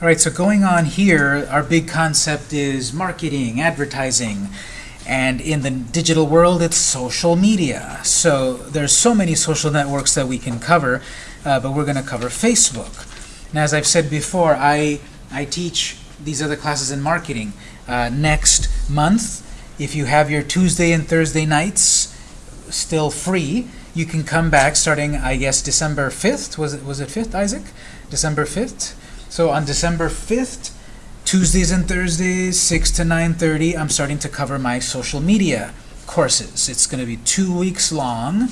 All right, so going on here, our big concept is marketing, advertising, and in the digital world, it's social media. So there's so many social networks that we can cover, uh, but we're going to cover Facebook. And as I've said before, I, I teach these other classes in marketing. Uh, next month, if you have your Tuesday and Thursday nights still free, you can come back starting, I guess, December 5th. Was it, was it 5th, Isaac? December 5th? So on December 5th, Tuesdays and Thursdays, 6 to 9.30, I'm starting to cover my social media courses. It's going to be two weeks long,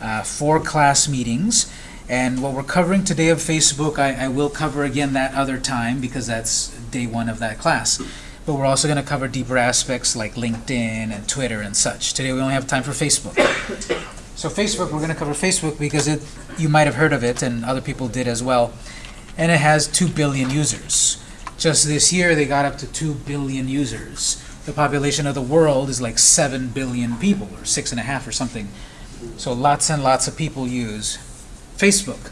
uh, four class meetings. And what we're covering today of Facebook, I, I will cover again that other time because that's day one of that class. But we're also going to cover deeper aspects like LinkedIn and Twitter and such. Today we only have time for Facebook. So Facebook, we're going to cover Facebook because it, you might have heard of it and other people did as well and it has 2 billion users. Just this year, they got up to 2 billion users. The population of the world is like 7 billion people, or 6.5 or something. So lots and lots of people use Facebook.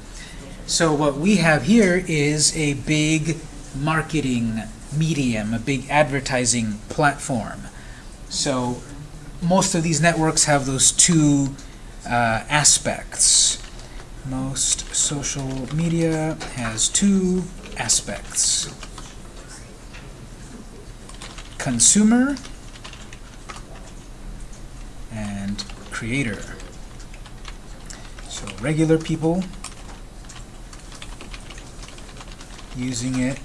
So what we have here is a big marketing medium, a big advertising platform. So most of these networks have those two uh, aspects. Most social media has two aspects. Consumer and creator. So regular people using it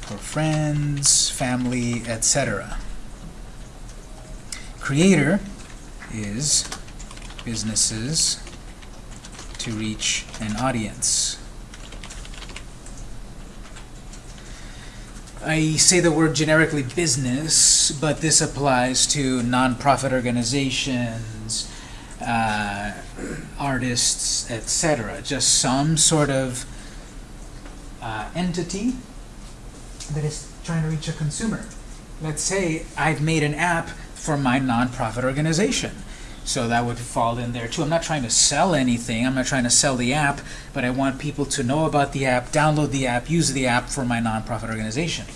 for friends, family, etc. Creator is businesses to reach an audience. I say the word generically business, but this applies to nonprofit organizations, uh, artists, etc. Just some sort of uh, entity that is trying to reach a consumer. Let's say I've made an app for my nonprofit organization. So that would fall in there too. I'm not trying to sell anything. I'm not trying to sell the app, but I want people to know about the app, download the app, use the app for my nonprofit organization.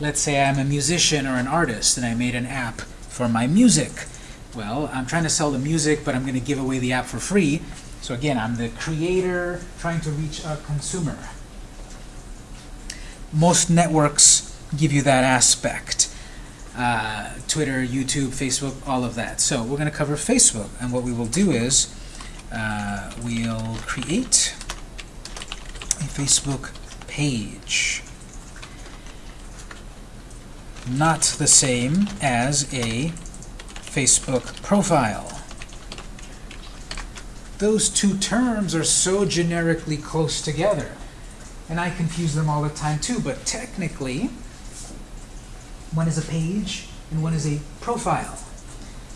Let's say I'm a musician or an artist and I made an app for my music. Well, I'm trying to sell the music, but I'm going to give away the app for free. So again, I'm the creator trying to reach a consumer. Most networks give you that aspect uh, Twitter, YouTube, Facebook, all of that. So we're going to cover Facebook, and what we will do is uh, we'll create a Facebook page. Not the same as a Facebook profile. Those two terms are so generically close together. And I confuse them all the time too, but technically, one is a page, and one is a profile.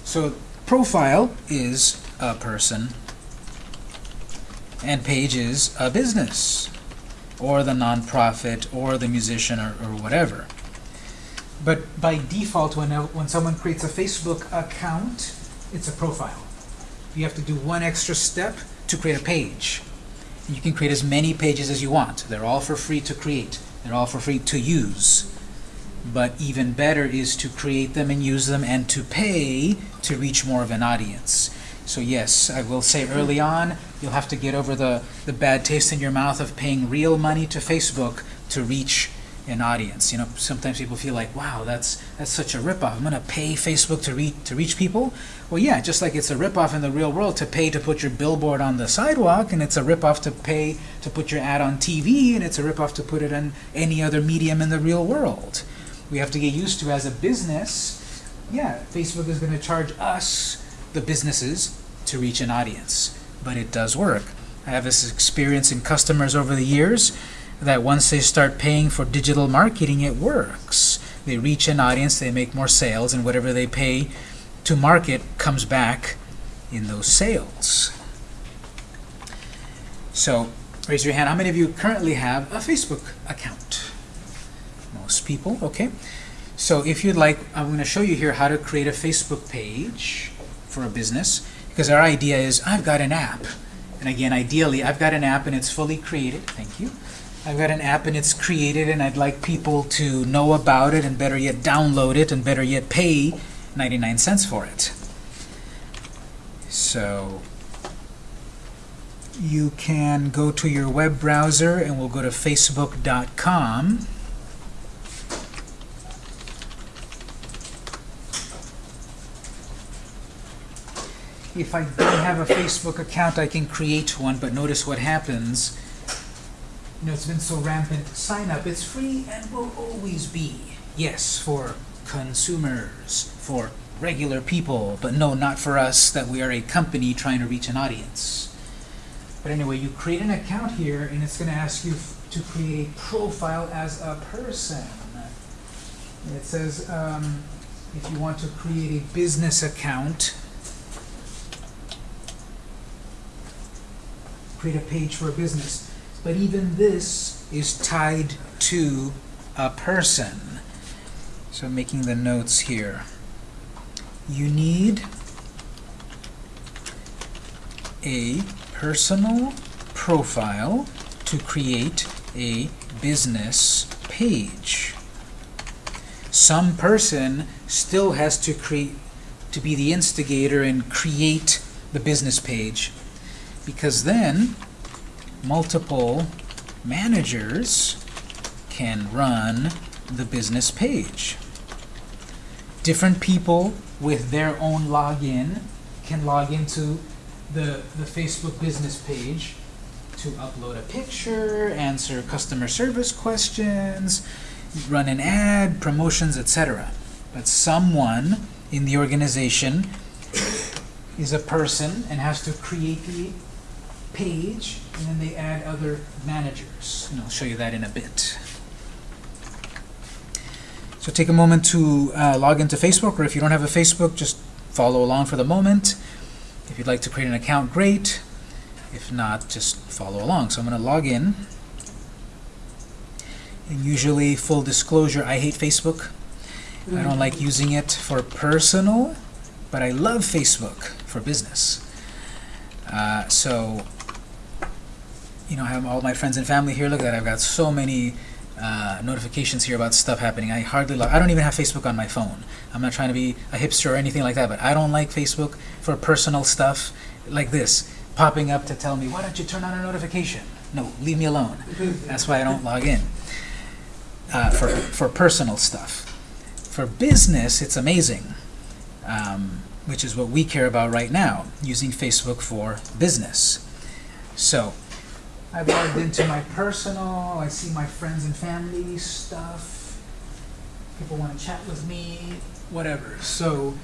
So profile is a person, and page is a business, or the nonprofit, or the musician, or, or whatever. But by default, when, when someone creates a Facebook account, it's a profile. You have to do one extra step to create a page. You can create as many pages as you want. They're all for free to create. They're all for free to use but even better is to create them and use them and to pay to reach more of an audience. So yes, I will say early on, you'll have to get over the, the bad taste in your mouth of paying real money to Facebook to reach an audience. You know, sometimes people feel like, wow, that's that's such a ripoff. I'm going to pay Facebook to, reach to reach people? Well, yeah, just like it's a ripoff in the real world to pay to put your billboard on the sidewalk, and it's a ripoff to pay to put your ad on TV, and it's a ripoff to put it on any other medium in the real world we have to get used to as a business, yeah, Facebook is going to charge us, the businesses, to reach an audience. But it does work. I have this experience in customers over the years that once they start paying for digital marketing, it works. They reach an audience, they make more sales, and whatever they pay to market comes back in those sales. So raise your hand. How many of you currently have a Facebook account? Most people, okay? So if you'd like, I'm going to show you here how to create a Facebook page for a business, because our idea is I've got an app. And again, ideally, I've got an app and it's fully created. Thank you. I've got an app and it's created and I'd like people to know about it and better yet download it and better yet pay 99 cents for it. So you can go to your web browser and we'll go to facebook.com if I don't have a Facebook account, I can create one, but notice what happens. You know, it's been so rampant. Sign up. It's free and will always be. Yes, for consumers, for regular people, but no, not for us, that we are a company trying to reach an audience. But anyway, you create an account here, and it's going to ask you to create a profile as a person. It says um, if you want to create a business account, create a page for a business. But even this is tied to a person. So making the notes here. You need a personal profile to create a business page. Some person still has to create to be the instigator and create the business page because then multiple managers can run the business page. Different people with their own login can log into the, the Facebook business page to upload a picture, answer customer service questions, run an ad, promotions, etc. But someone in the organization is a person and has to create the page, and then they add other managers. And I'll show you that in a bit. So take a moment to uh, log into Facebook, or if you don't have a Facebook, just follow along for the moment. If you'd like to create an account, great. If not, just follow along. So I'm going to log in. And usually, full disclosure, I hate Facebook. I don't like using it for personal, but I love Facebook for business. Uh, so you know, I have all my friends and family here. Look at that. I've got so many uh, notifications here about stuff happening. I hardly love, I don't even have Facebook on my phone. I'm not trying to be a hipster or anything like that, but I don't like Facebook for personal stuff like this, popping up to tell me, why don't you turn on a notification? No, leave me alone. That's why I don't log in uh, for, for personal stuff. For business, it's amazing, um, which is what we care about right now, using Facebook for business. So, I've logged into my personal, I see my friends and family stuff. People want to chat with me, whatever. So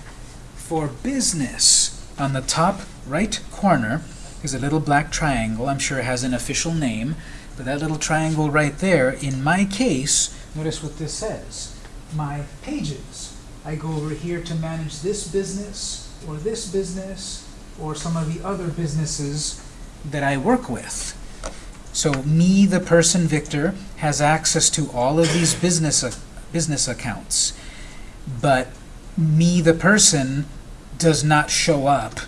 for business, on the top right corner is a little black triangle. I'm sure it has an official name, but that little triangle right there, in my case, notice what this says. My pages. I go over here to manage this business, or this business, or some of the other businesses that I work with. So me, the person, Victor, has access to all of these business, uh, business accounts. But me, the person, does not show up.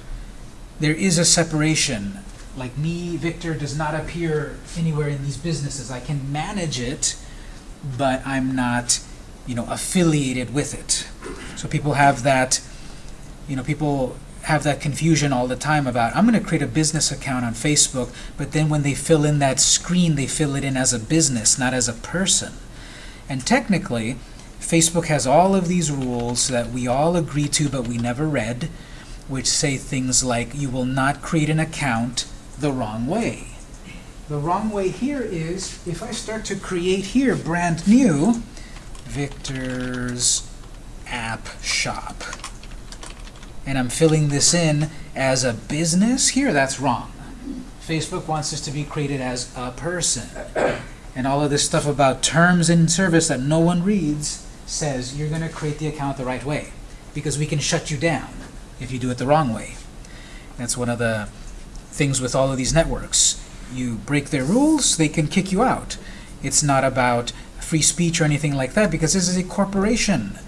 There is a separation. Like me, Victor, does not appear anywhere in these businesses. I can manage it, but I'm not you know, affiliated with it. So people have that, you know, people have that confusion all the time about, I'm going to create a business account on Facebook, but then when they fill in that screen, they fill it in as a business, not as a person. And technically, Facebook has all of these rules that we all agree to but we never read, which say things like, you will not create an account the wrong way. The wrong way here is, if I start to create here, brand new, Victor's App Shop and I'm filling this in as a business here, that's wrong. Facebook wants this to be created as a person. And all of this stuff about terms in service that no one reads says you're going to create the account the right way because we can shut you down if you do it the wrong way. That's one of the things with all of these networks. You break their rules, they can kick you out. It's not about free speech or anything like that because this is a corporation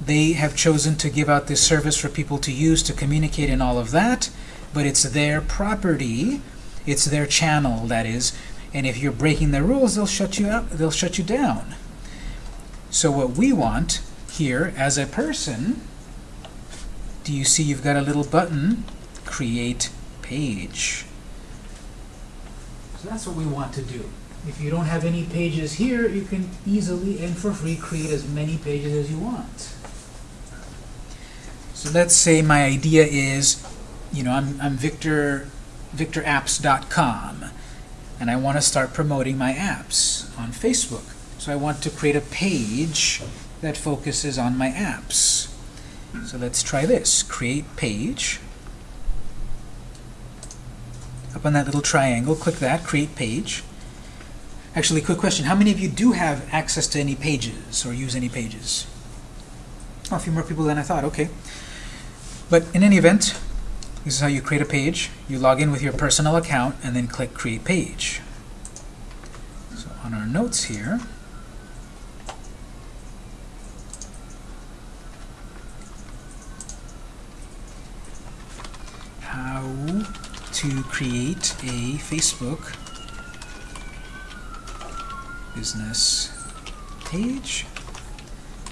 they have chosen to give out this service for people to use to communicate and all of that, but it's their property, it's their channel, that is. And if you're breaking their rules, they'll shut you out. They'll shut you down. So what we want here as a person, do you see you've got a little button, create page. So that's what we want to do. If you don't have any pages here, you can easily and for free create as many pages as you want. So let's say my idea is, you know, I'm, I'm Victor, victorapps.com, and I want to start promoting my apps on Facebook. So I want to create a page that focuses on my apps. So let's try this. Create page. Up on that little triangle, click that, create page. Actually, quick question. How many of you do have access to any pages or use any pages? Oh, a few more people than I thought. Okay. But in any event, this is how you create a page. You log in with your personal account and then click Create Page. So on our notes here, how to create a Facebook business page.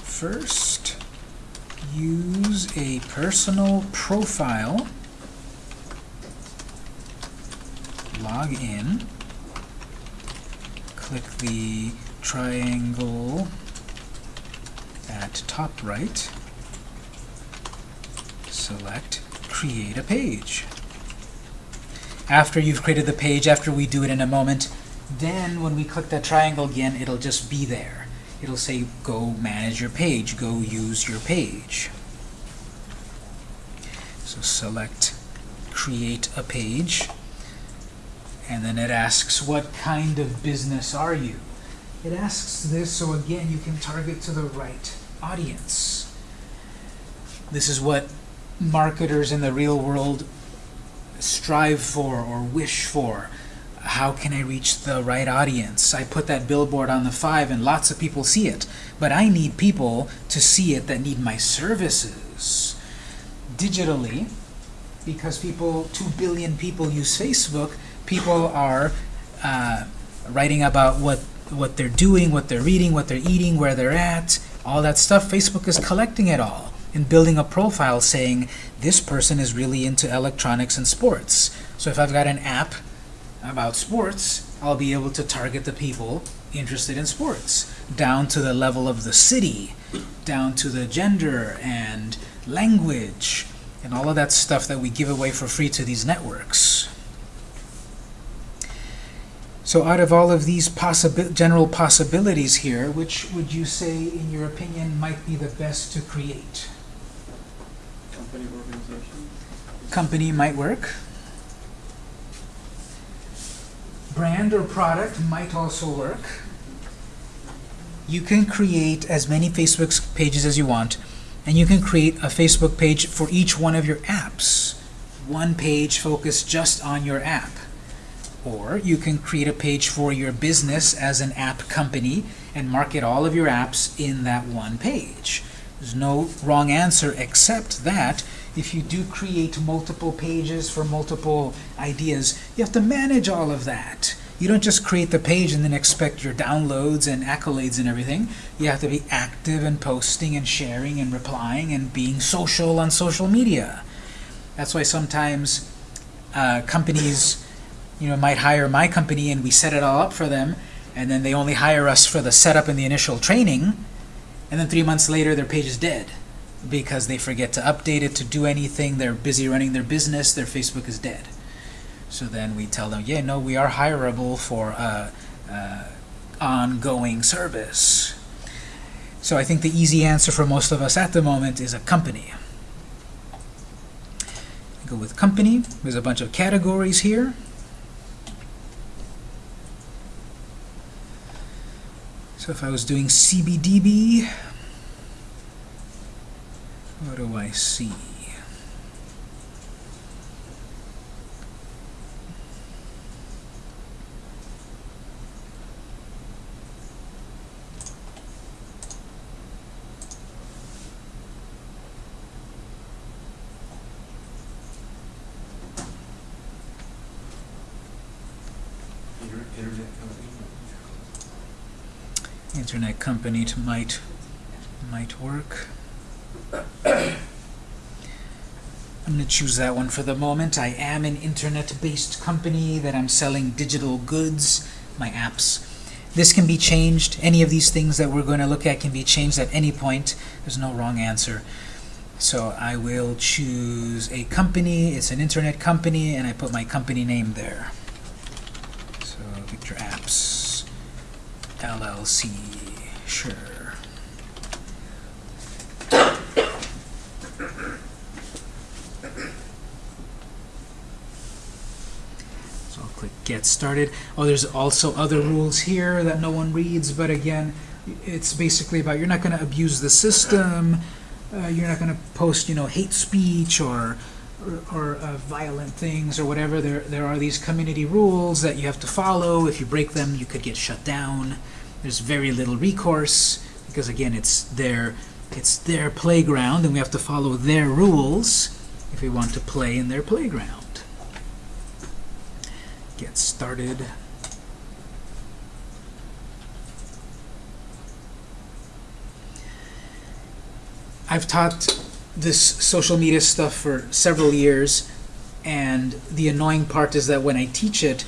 First, use a personal profile, log in, click the triangle at top right, select create a page. After you've created the page, after we do it in a moment, then when we click that triangle again, it'll just be there. It'll say, go manage your page, go use your page. So select create a page, and then it asks, what kind of business are you? It asks this so again you can target to the right audience. This is what marketers in the real world strive for or wish for how can I reach the right audience? I put that billboard on the 5 and lots of people see it, but I need people to see it that need my services. Digitally, because people, 2 billion people use Facebook, people are uh, writing about what, what they're doing, what they're reading, what they're eating, where they're at, all that stuff. Facebook is collecting it all and building a profile saying this person is really into electronics and sports. So if I've got an app about sports, I'll be able to target the people interested in sports, down to the level of the city, down to the gender and language, and all of that stuff that we give away for free to these networks. So out of all of these possibi general possibilities here, which would you say, in your opinion, might be the best to create? Company organization. Company might work. Brand or product might also work. You can create as many Facebook pages as you want, and you can create a Facebook page for each one of your apps. One page focused just on your app. Or you can create a page for your business as an app company and market all of your apps in that one page. There's no wrong answer except that if you do create multiple pages for multiple ideas, you have to manage all of that. You don't just create the page and then expect your downloads and accolades and everything. You have to be active and posting and sharing and replying and being social on social media. That's why sometimes uh, companies you know, might hire my company and we set it all up for them and then they only hire us for the setup and the initial training and then three months later their page is dead because they forget to update it, to do anything. They're busy running their business. Their Facebook is dead. So then we tell them, yeah, no, we are hireable for uh, uh, ongoing service. So I think the easy answer for most of us at the moment is a company. Go with company. There's a bunch of categories here. So if I was doing CBDB, what do I see? Internet company. Internet company might might work. I'm going to choose that one for the moment. I am an internet-based company that I'm selling digital goods, my apps. This can be changed. Any of these things that we're going to look at can be changed at any point. There's no wrong answer. So I will choose a company. It's an internet company, and I put my company name there. So Victor Apps LLC. Sure. So I'll click Get Started. Oh, there's also other rules here that no one reads, but again, it's basically about you're not going to abuse the system, uh, you're not going to post, you know, hate speech or or, or uh, violent things or whatever. There there are these community rules that you have to follow. If you break them, you could get shut down. There's very little recourse because again, it's their it's their playground, and we have to follow their rules if we want to play in their playground. Get started. I've taught this social media stuff for several years, and the annoying part is that when I teach it,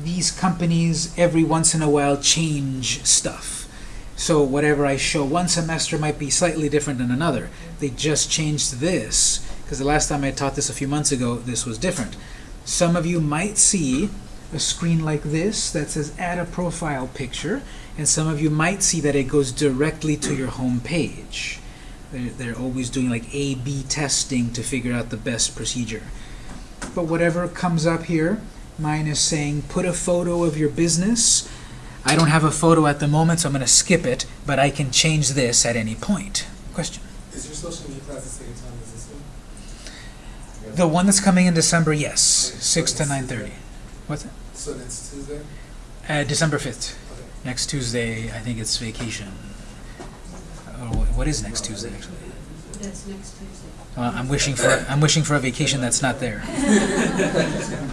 these companies every once in a while change stuff. So whatever I show one semester might be slightly different than another. They just changed this, because the last time I taught this a few months ago, this was different. Some of you might see a screen like this that says add a profile picture, and some of you might see that it goes directly to your home page. They're, they're always doing like A-B testing to figure out the best procedure. But whatever comes up here, mine is saying put a photo of your business. I don't have a photo at the moment, so I'm going to skip it, but I can change this at any point. Question? Is your social media class the same time? The one that's coming in December, yes, Okay, 6 to so it's 9.30. Tuesday. What's that? So next Tuesday? Uh, December 5th. Okay. Next Tuesday, I think it's vacation. Or wh- what is next Tuesday, actually? That's next Tuesday. Well, I'm wishing for I'm wishing for a vacation that's not there.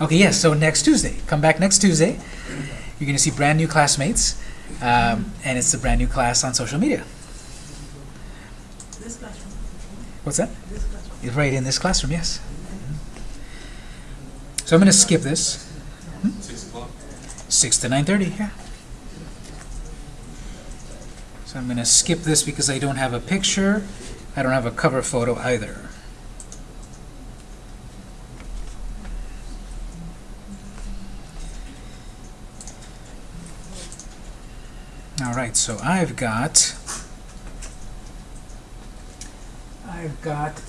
Okay, yes. So next Tuesday, come back next Tuesday. You're going to see brand new classmates, um, and it's a brand new class on social media. This classroom. What's that? This classroom. It's right in this classroom. Yes. So I'm going to skip this. Six o'clock? Six to nine thirty. Yeah. So I'm going to skip this because I don't have a picture. I don't have a cover photo either. All right, so I've got I've got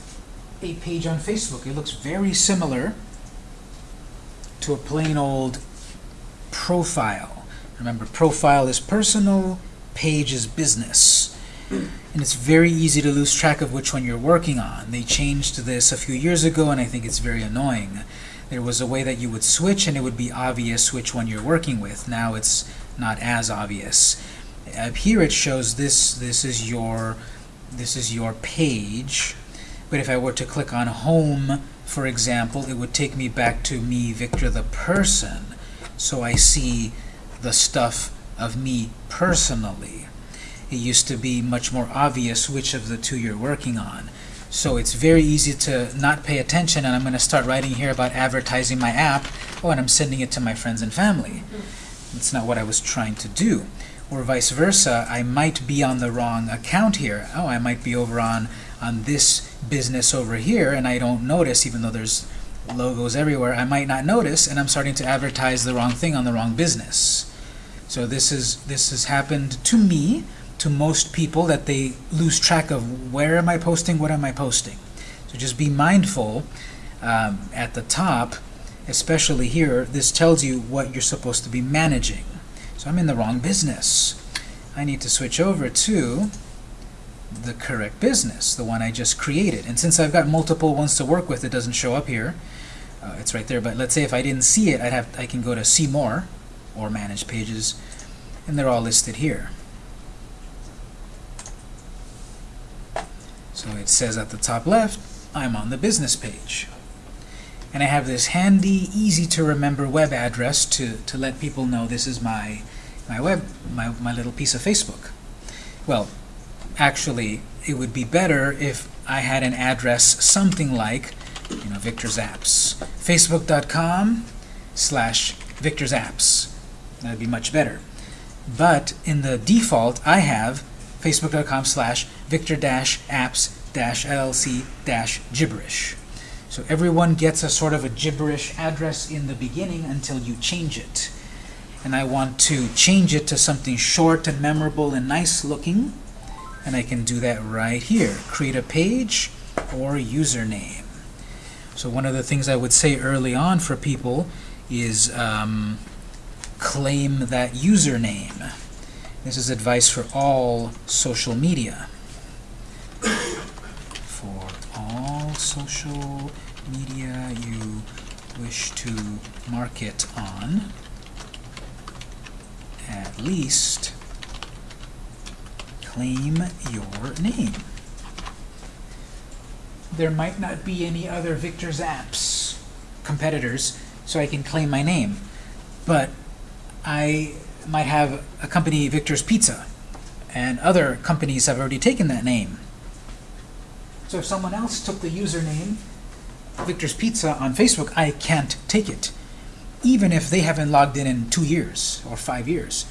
a page on Facebook. It looks very similar to a plain old profile. Remember, profile is personal, page is business. And it's very easy to lose track of which one you're working on. They changed this a few years ago, and I think it's very annoying. There was a way that you would switch, and it would be obvious which one you're working with. Now it's not as obvious. Up here it shows this. This is your this is your page. But if I were to click on home, for example, it would take me back to me, Victor the person. So I see the stuff of me personally. It used to be much more obvious which of the two you're working on. So it's very easy to not pay attention, and I'm going to start writing here about advertising my app. Oh, and I'm sending it to my friends and family. That's not what I was trying to do. Or vice versa, I might be on the wrong account here. Oh, I might be over on, on this business over here, and I don't notice, even though there's logos everywhere, I might not notice, and I'm starting to advertise the wrong thing on the wrong business. So this is this has happened to me, to most people, that they lose track of where am I posting, what am I posting. So just be mindful um, at the top, especially here, this tells you what you're supposed to be managing. So I'm in the wrong business. I need to switch over to the correct business, the one I just created. And since I've got multiple ones to work with, it doesn't show up here. Uh, it's right there, but let's say if I didn't see it, I'd have I can go to see more or manage pages, and they're all listed here. So it says at the top left, I'm on the business page. And I have this handy, easy to remember web address to, to let people know this is my my web, my, my little piece of Facebook. Well, actually, it would be better if I had an address something like, you know, Victor's Apps. Facebook.com slash Victor's Apps. That'd be much better. But in the default, I have facebook.com slash victor dash apps dash llc dash gibberish. So everyone gets a sort of a gibberish address in the beginning until you change it. And I want to change it to something short and memorable and nice looking. And I can do that right here. Create a page or username. So one of the things I would say early on for people is um, claim that username. This is advice for all social media. For all social media you wish to market on, at least claim your name. There might not be any other Victor's Apps competitors, so I can claim my name. But I might have a company, Victor's Pizza, and other companies have already taken that name. So if someone else took the username Victor's Pizza on Facebook, I can't take it, even if they haven't logged in in two years or five years.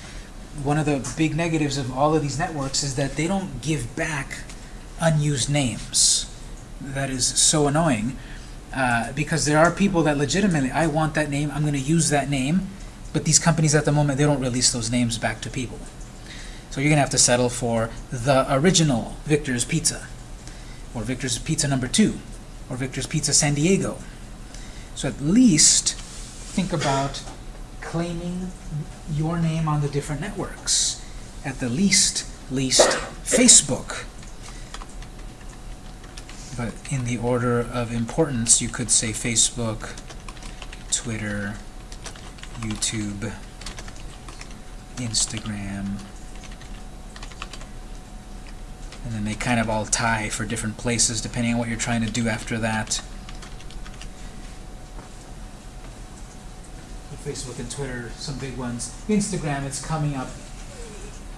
One of the big negatives of all of these networks is that they don't give back unused names. That is so annoying uh, because there are people that legitimately, I want that name, I'm going to use that name, but these companies at the moment, they don't release those names back to people. So you're going to have to settle for the original Victor's Pizza, or Victor's Pizza number two, or Victor's Pizza San Diego. So at least think about claiming your name on the different networks. At the least, least Facebook. But in the order of importance, you could say Facebook, Twitter, YouTube, Instagram, and then they kind of all tie for different places depending on what you're trying to do after that. Facebook and Twitter, some big ones. Instagram, it's coming up.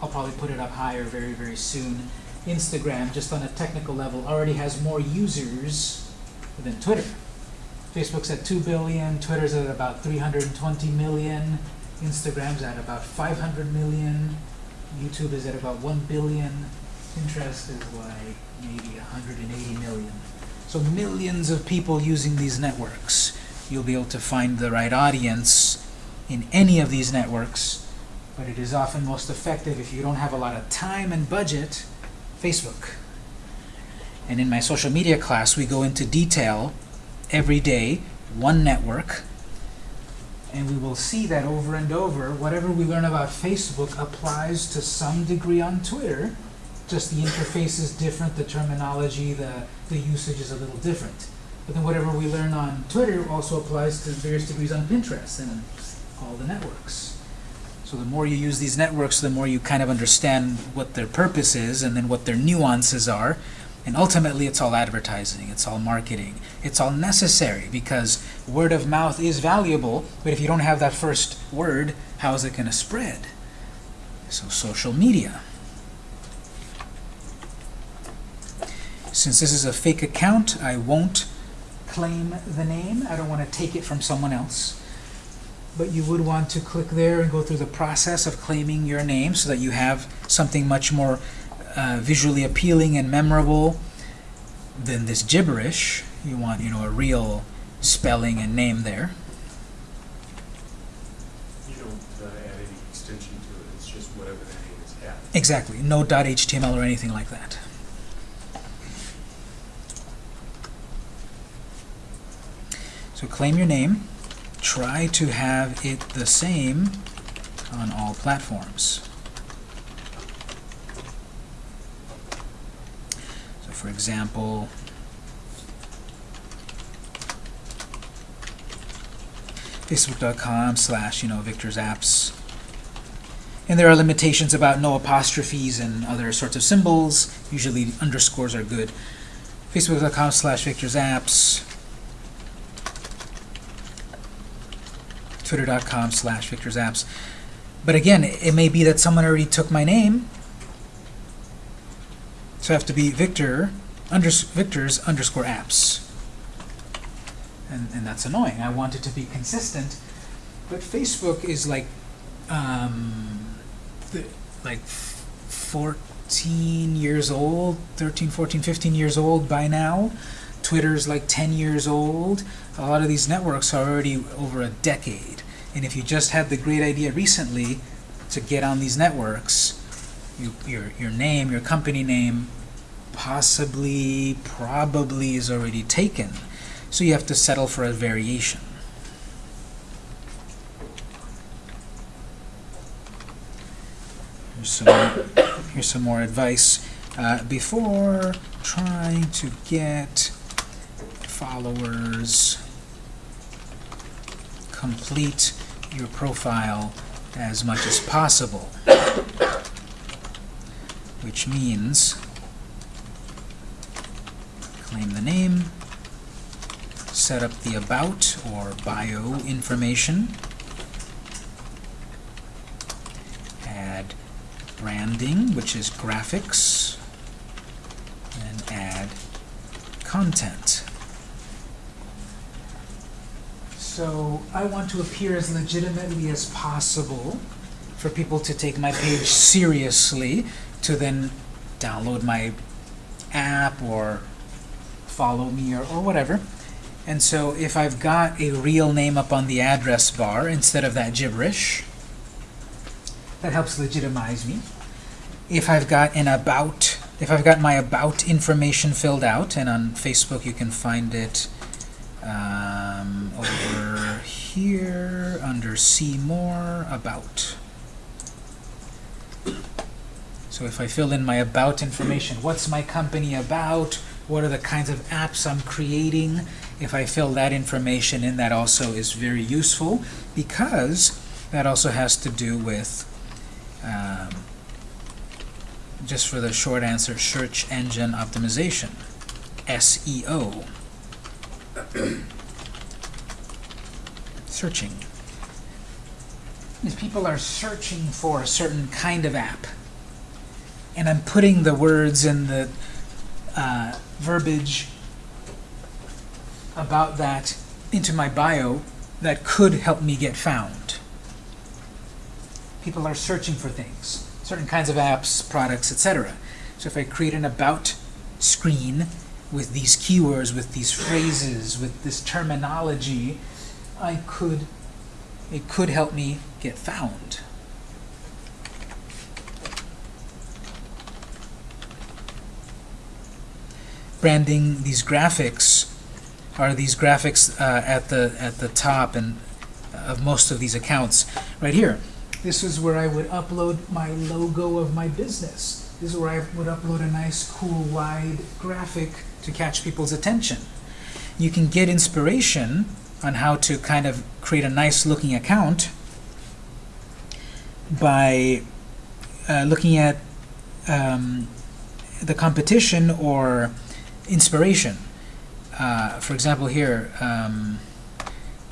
I'll probably put it up higher very, very soon. Instagram, just on a technical level, already has more users than Twitter. Facebook's at 2 billion, Twitter's at about 320 million, Instagram's at about 500 million, YouTube is at about 1 billion, Pinterest is like maybe 180 million. So millions of people using these networks. You'll be able to find the right audience in any of these networks, but it is often most effective if you don't have a lot of time and budget, Facebook. And in my social media class, we go into detail every day, one network, and we will see that over and over, whatever we learn about Facebook applies to some degree on Twitter, just the interface is different, the terminology, the, the usage is a little different. But then whatever we learn on Twitter also applies to various degrees on Pinterest and all the networks. So the more you use these networks, the more you kind of understand what their purpose is and then what their nuances are. And ultimately, it's all advertising, it's all marketing, it's all necessary because word of mouth is valuable, but if you don't have that first word, how is it going to spread? So social media. Since this is a fake account, I won't claim the name. I don't want to take it from someone else. But you would want to click there and go through the process of claiming your name so that you have something much more uh, visually appealing and memorable than this gibberish. You want, you know, a real spelling and name there. You don't uh, add any extension to it, it's just whatever the name is at. Exactly. No .html or anything like that. So claim your name. Try to have it the same on all platforms. So for example, facebook.com slash, you know, Victor's Apps. And there are limitations about no apostrophes and other sorts of symbols. Usually underscores are good. Facebook.com slash Victor's Apps. Twitter.com slash Victor's Apps. But again, it may be that someone already took my name. So I have to be Victor, unders Victor's underscore apps. And, and that's annoying. I want it to be consistent. But Facebook is like, um, like 14 years old, 13, 14, 15 years old by now. Twitter's like 10 years old. A lot of these networks are already over a decade. And if you just had the great idea recently to get on these networks, you, your, your name, your company name, possibly, probably is already taken. So you have to settle for a variation. Here's some more, here's some more advice. Uh, before trying to get followers, complete your profile as much as possible. Which means claim the name, set up the about or bio information, add branding, which is graphics, and add content. So I want to appear as legitimately as possible for people to take my page seriously, to then download my app or follow me or, or whatever. And so if I've got a real name up on the address bar instead of that gibberish, that helps legitimize me. If I've got an about, if I've got my about information filled out, and on Facebook you can find it um, over here under see more about. So if I fill in my about information, what's my company about? What are the kinds of apps I'm creating? If I fill that information in, that also is very useful because that also has to do with, um, just for the short answer, search engine optimization, SEO. Searching. These people are searching for a certain kind of app. And I'm putting the words and the uh, verbiage about that into my bio that could help me get found. People are searching for things, certain kinds of apps, products, etc. So if I create an about screen with these keywords, with these phrases, with this terminology, I could, it could help me get found. Branding these graphics are these graphics uh, at the at the top and of most of these accounts right here. This is where I would upload my logo of my business. This is where I would upload a nice, cool, wide graphic to catch people's attention. You can get inspiration on how to kind of create a nice looking account by uh, looking at um, the competition or inspiration. Uh, for example, here, um,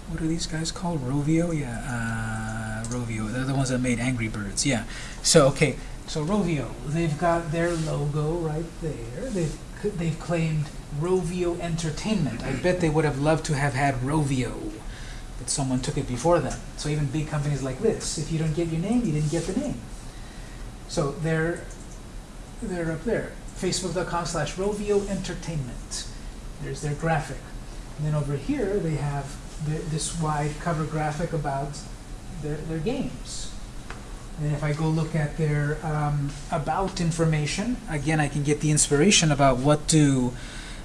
what are these guys called? Rovio? Yeah, uh, Rovio. They're the ones that made Angry Birds. Yeah. So, okay. So Rovio, they've got their logo right there. They've they've claimed Rovio Entertainment. I bet they would have loved to have had Rovio, someone took it before them. So even big companies like this, if you don't get your name, you didn't get the name. So they're they're up there. Facebook.com slash Rovio Entertainment. There's their graphic. And then over here they have the, this wide cover graphic about their, their games. And if I go look at their um, about information, again, I can get the inspiration about what do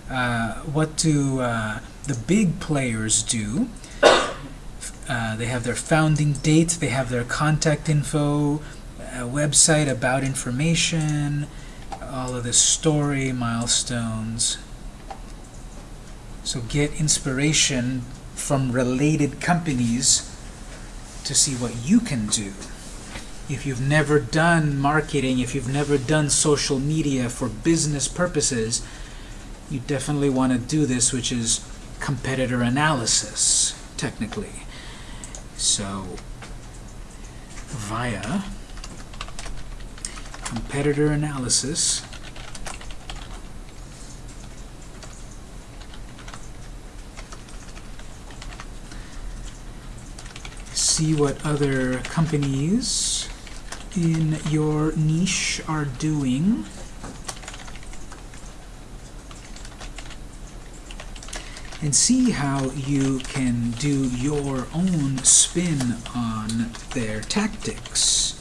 uh, what do uh, the big players do. Uh, they have their founding date, they have their contact info, a website about information, all of this story, milestones. So get inspiration from related companies to see what you can do. If you've never done marketing, if you've never done social media for business purposes, you definitely want to do this, which is competitor analysis, technically. So via competitor analysis see what other companies in your niche are doing. And see how you can do your own spin on their tactics.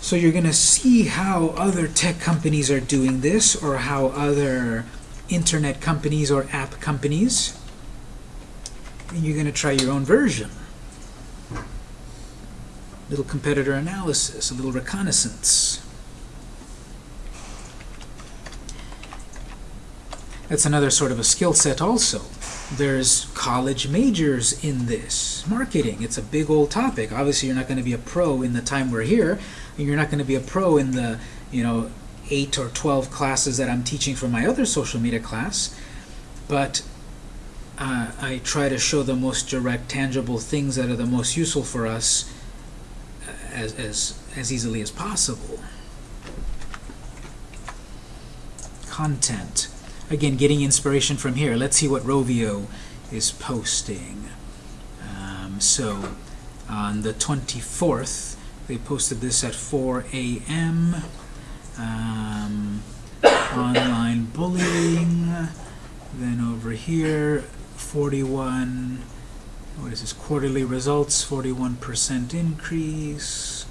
So you're going to see how other tech companies are doing this, or how other internet companies or app companies, and you're going to try your own version little competitor analysis, a little reconnaissance. That's another sort of a skill set also. There's college majors in this. Marketing, it's a big old topic. Obviously, you're not going to be a pro in the time we're here, and you're not going to be a pro in the, you know, 8 or 12 classes that I'm teaching for my other social media class, but uh, I try to show the most direct, tangible things that are the most useful for us as, as, as easily as possible. Content. Again, getting inspiration from here. Let's see what Rovio is posting. Um, so, on the 24th, they posted this at 4 a.m. Um, online bullying. Then over here, 41 what is this, quarterly results, 41% increase.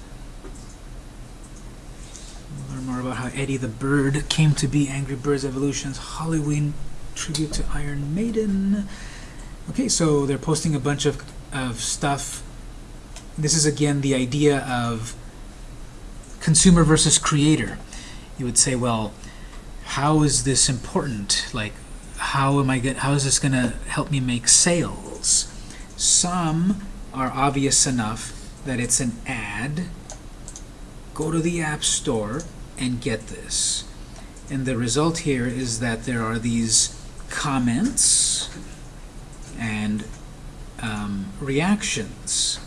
Learn more about how Eddie the Bird came to be Angry Birds Evolution's Halloween tribute to Iron Maiden. Okay, so they're posting a bunch of, of stuff. This is again the idea of consumer versus creator. You would say, well, how is this important? Like, how am I get, how is this going to help me make sales? Some are obvious enough that it's an ad. Go to the App Store and get this. And the result here is that there are these comments and um, reactions.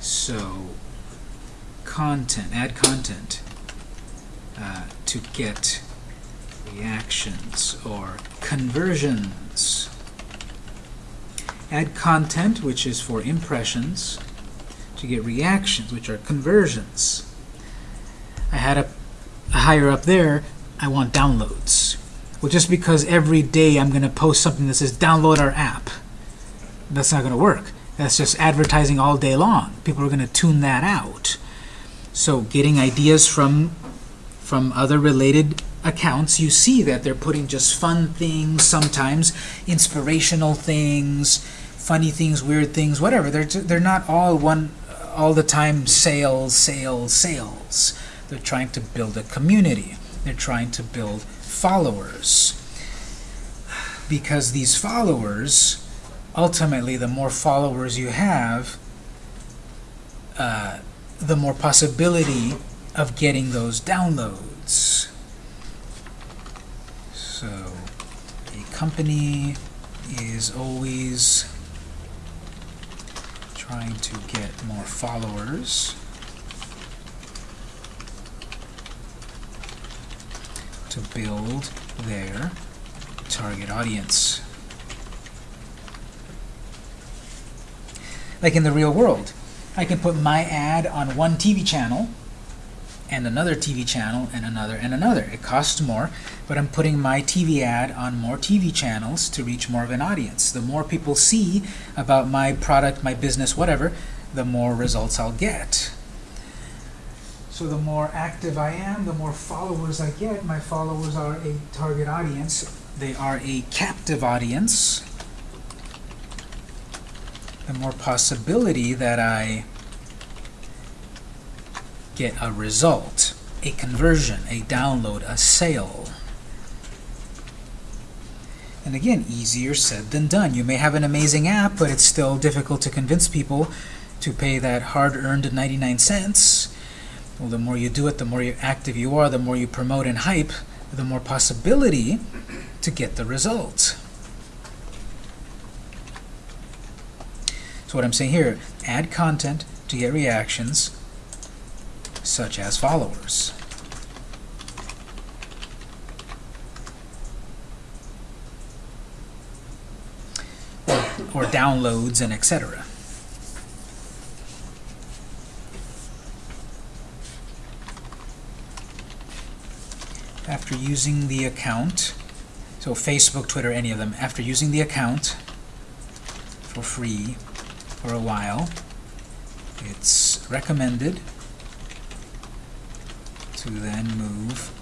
So, content, add content uh, to get reactions or conversions add content, which is for impressions, to get reactions, which are conversions. I had a, a higher up there, I want downloads. Well, just because every day I'm going to post something that says download our app, that's not going to work. That's just advertising all day long. People are going to tune that out. So getting ideas from from other related accounts, you see that they're putting just fun things, sometimes inspirational things, funny things, weird things, whatever. They're they're not all one all the time sales, sales, sales. They're trying to build a community. They're trying to build followers. Because these followers, ultimately, the more followers you have, uh, the more possibility of getting those downloads. So a company is always trying to get more followers. To build their target audience. Like in the real world, I can put my ad on one TV channel and another TV channel and another and another. It costs more, but I'm putting my TV ad on more TV channels to reach more of an audience. The more people see about my product, my business, whatever, the more results I'll get. So the more active I am, the more followers I get. My followers are a target audience. They are a captive audience. The more possibility that I get a result, a conversion, a download, a sale. And again, easier said than done. You may have an amazing app, but it's still difficult to convince people to pay that hard-earned 99 cents. Well, the more you do it, the more active you are, the more you promote and hype, the more possibility to get the result. So what I'm saying here, add content to get reactions, such as followers. Or, or downloads and etc. After using the account, so Facebook, Twitter, any of them, after using the account for free for a while, it's recommended to then move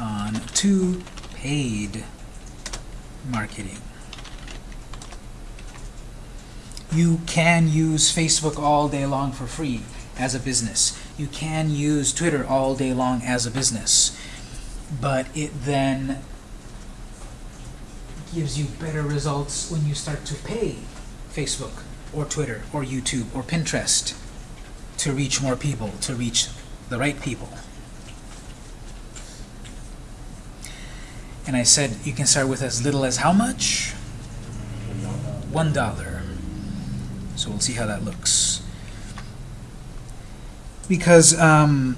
on to paid marketing. You can use Facebook all day long for free as a business. You can use Twitter all day long as a business. But it then gives you better results when you start to pay Facebook or Twitter or YouTube or Pinterest to reach more people, to reach the right people. And I said you can start with as little as how much? One dollar. So we'll see how that looks. Because, um,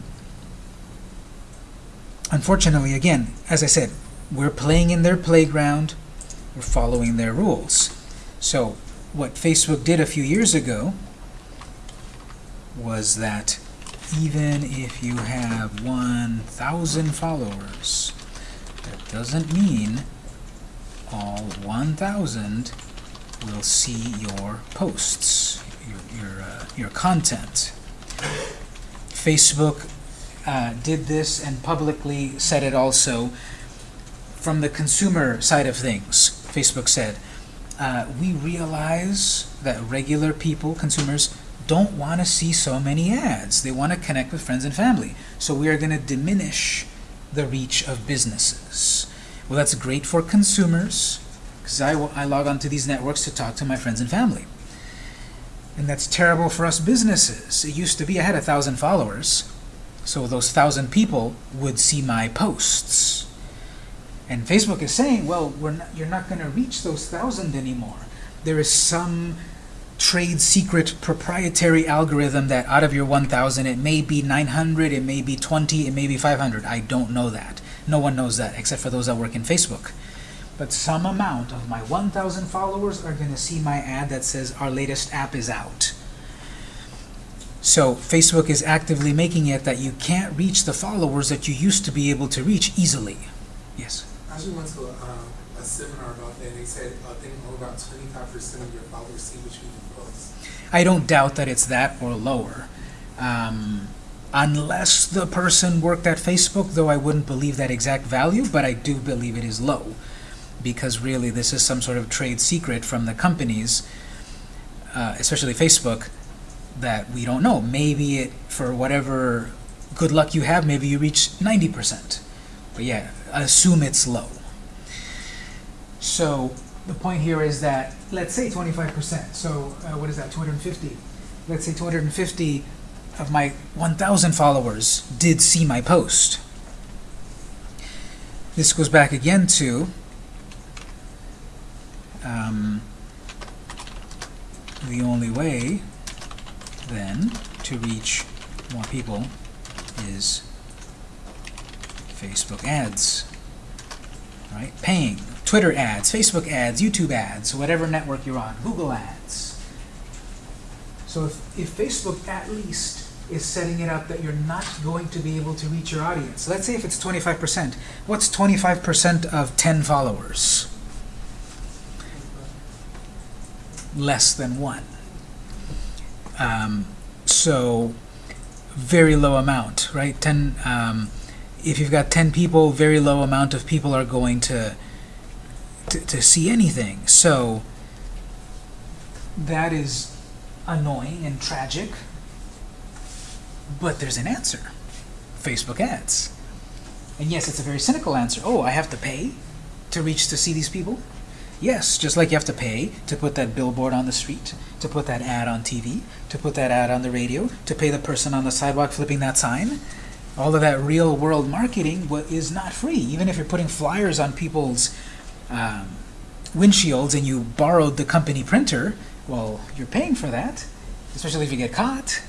unfortunately, again, as I said, we're playing in their playground, we're following their rules. So what Facebook did a few years ago was that even if you have 1,000 followers, that doesn't mean all 1,000 will see your posts, your, your, uh, your content. Facebook uh, did this and publicly said it also from the consumer side of things. Facebook said, uh, we realize that regular people, consumers, don't want to see so many ads. They want to connect with friends and family. So we are going to diminish the reach of businesses. Well, that's great for consumers, because I, I log onto these networks to talk to my friends and family. And that's terrible for us businesses. It used to be I had a thousand followers, so those thousand people would see my posts. And Facebook is saying, well, we're not, you're not going to reach those thousand anymore. There is some trade secret proprietary algorithm that out of your 1,000, it may be 900, it may be 20, it may be 500. I don't know that. No one knows that except for those that work in Facebook. But some amount of my 1,000 followers are going to see my ad that says our latest app is out. So Facebook is actively making it that you can't reach the followers that you used to be able to reach easily. Yes? I actually went to a, um, a seminar about that, and they said, I think only about twenty-five percent of your followers see what you post. I don't doubt that it's that or lower. Um, unless the person worked at Facebook, though I wouldn't believe that exact value, but I do believe it is low. Because really, this is some sort of trade secret from the companies, uh, especially Facebook, that we don't know. Maybe it, for whatever good luck you have, maybe you reach 90%. But yeah, assume it's low. So the point here is that, let's say 25%. So uh, what is that, 250? Let's say 250 of my 1,000 followers did see my post. This goes back again to um, the only way then to reach more people is Facebook ads, right? Paying, Twitter ads, Facebook ads, YouTube ads, whatever network you're on, Google ads. So if, if Facebook at least is setting it up that you're not going to be able to reach your audience, let's say if it's 25%, what's 25% of 10 followers? Less than one. Um, so very low amount, right? 10, um, if you've got 10 people, very low amount of people are going to, to, to see anything. So that is annoying and tragic, but there's an answer. Facebook ads. And yes, it's a very cynical answer. Oh, I have to pay to reach to see these people? Yes, just like you have to pay to put that billboard on the street, to put that ad on TV, to put that ad on the radio, to pay the person on the sidewalk flipping that sign. All of that real world marketing is not free. Even if you're putting flyers on people's um, windshields and you borrowed the company printer, Well, you're paying for that, especially if you get caught.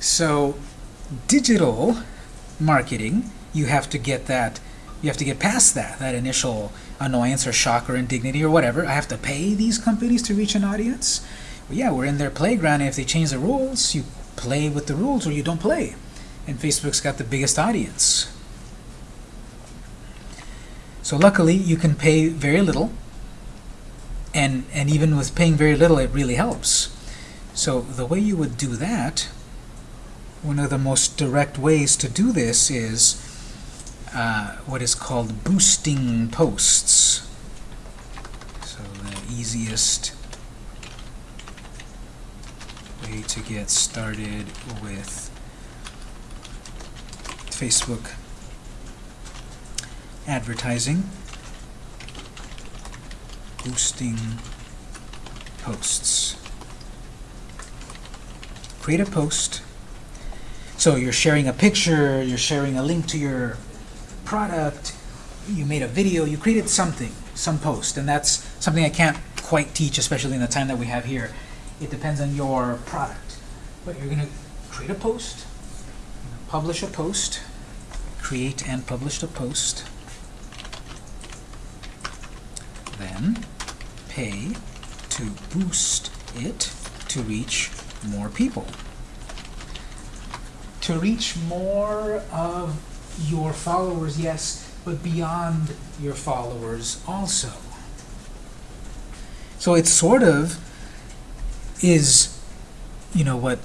So, digital marketing, you have to get that, you have to get past that, that initial annoyance or shock or indignity or whatever. I have to pay these companies to reach an audience. Well, yeah, we're in their playground, and if they change the rules, you play with the rules or you don't play. And Facebook's got the biggest audience. So luckily, you can pay very little, and, and even with paying very little, it really helps. So the way you would do that, one of the most direct ways to do this is uh, what is called boosting posts. So the easiest way to get started with Facebook advertising, boosting posts. Create a post. So you're sharing a picture, you're sharing a link to your product, you made a video, you created something, some post, and that's something I can't quite teach, especially in the time that we have here. It depends on your product. But you're going to create a post, publish a post, create and publish a post, then pay to boost it to reach more people. To reach more of your followers, yes, but beyond your followers also. So it sort of is, you know, what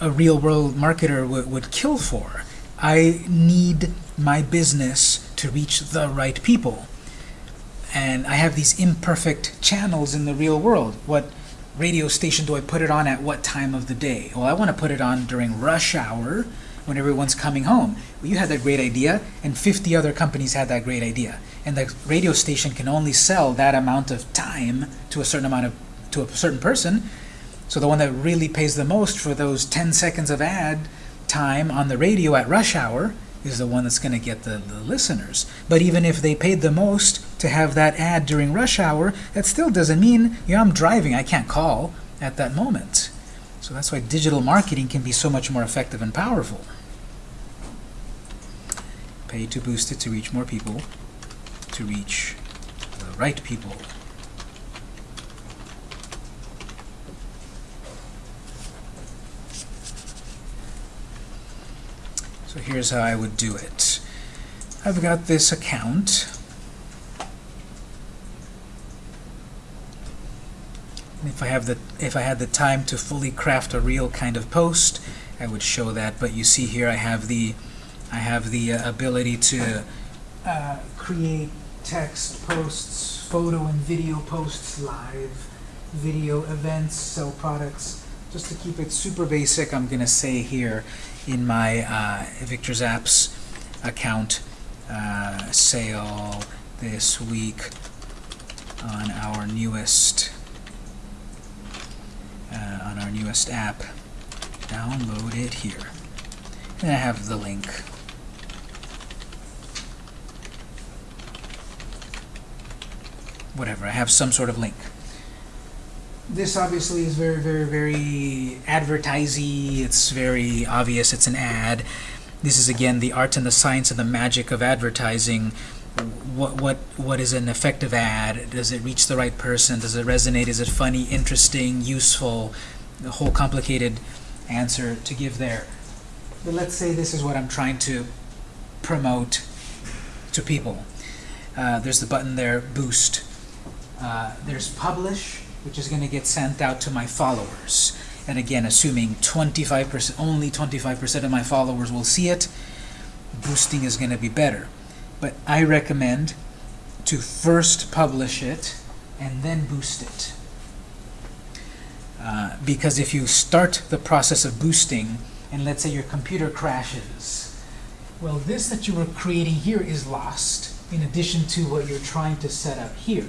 a real world marketer would, would kill for. I need my business to reach the right people. And I have these imperfect channels in the real world. What radio station do I put it on at what time of the day? Well, I want to put it on during rush hour when everyone's coming home. Well, you had that great idea, and 50 other companies had that great idea. And the radio station can only sell that amount of time to a certain amount of to a certain person. So the one that really pays the most for those 10 seconds of ad time on the radio at rush hour is the one that's going to get the, the listeners. But even if they paid the most to have that ad during rush hour, that still doesn't mean, know, I'm driving, I can't call at that moment. So that's why digital marketing can be so much more effective and powerful. Pay to boost it to reach more people, to reach the right people. So here's how I would do it. I've got this account. If I have the if I had the time to fully craft a real kind of post, I would show that. But you see here, I have the I have the uh, ability to uh, create text posts, photo and video posts, live video events, sell products. Just to keep it super basic, I'm going to say here in my uh, Victor's Apps account, uh, sale this week on our newest on our newest app. Download it here. And I have the link. Whatever, I have some sort of link. This obviously is very, very, very advertisey. It's very obvious it's an ad. This is again the art and the science and the magic of advertising. What what what is an effective ad? Does it reach the right person? Does it resonate? Is it funny, interesting, useful? The whole complicated answer to give there. But let's say this is what I'm trying to promote to people. Uh, there's the button there, boost. Uh, there's publish, which is going to get sent out to my followers. And again, assuming 25%, only 25% of my followers will see it, boosting is going to be better. But I recommend to first publish it and then boost it. Uh, because if you start the process of boosting, and let's say your computer crashes, well, this that you were creating here is lost, in addition to what you're trying to set up here.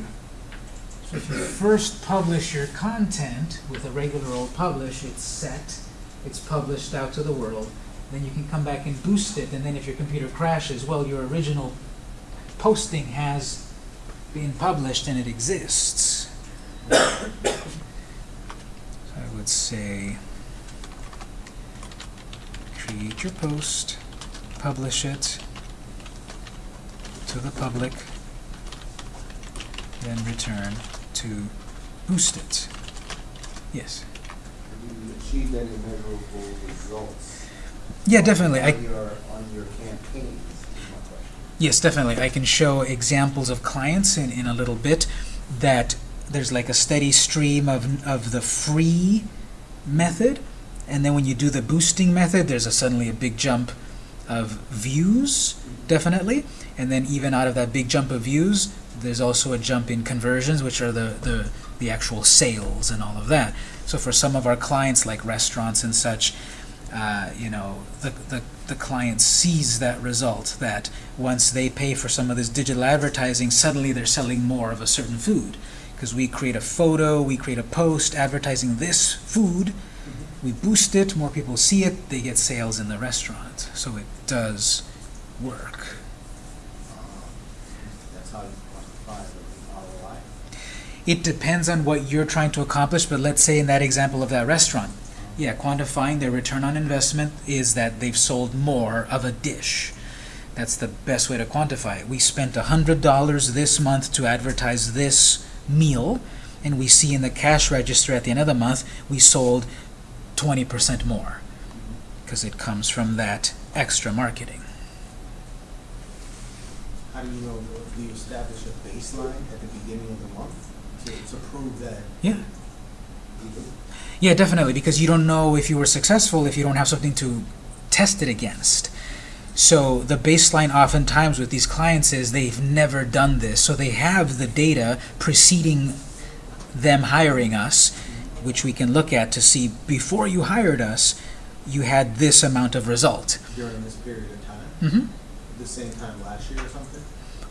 So if you first publish your content with a regular old publish, it's set, it's published out to the world, then you can come back and boost it, and then if your computer crashes, well, your original posting has been published and it exists. Would say create your post, publish it to the public, then return to boost it. Yes. Any measurable results? Yeah, definitely. I, On your, on your campaigns. Yes, definitely. I can show examples of clients in, in a little bit that there's like a steady stream of, of the free method, and then when you do the boosting method, there's a suddenly a big jump of views, definitely. And then even out of that big jump of views, there's also a jump in conversions, which are the, the, the actual sales and all of that. So for some of our clients, like restaurants and such, uh, you know, the, the, the client sees that result, that once they pay for some of this digital advertising, suddenly they're selling more of a certain food. Because we create a photo, we create a post advertising this food, we boost it, more people see it, they get sales in the restaurant. So it does work. That's how you quantify the ROI? It depends on what you're trying to accomplish, but let's say in that example of that restaurant, yeah, quantifying their return on investment is that they've sold more of a dish. That's the best way to quantify it. We spent $100 this month to advertise this meal, and we see in the cash register at the end of the month, we sold 20% more, because it comes from that extra marketing. How do you know, do you establish a baseline at the beginning of the month to, to prove that Yeah. Yeah, definitely, because you don't know if you were successful if you don't have something to test it against. So the baseline oftentimes with these clients is they've never done this, so they have the data preceding them hiring us, which we can look at to see before you hired us, you had this amount of result. during this period of time? hmm The same time last year or something?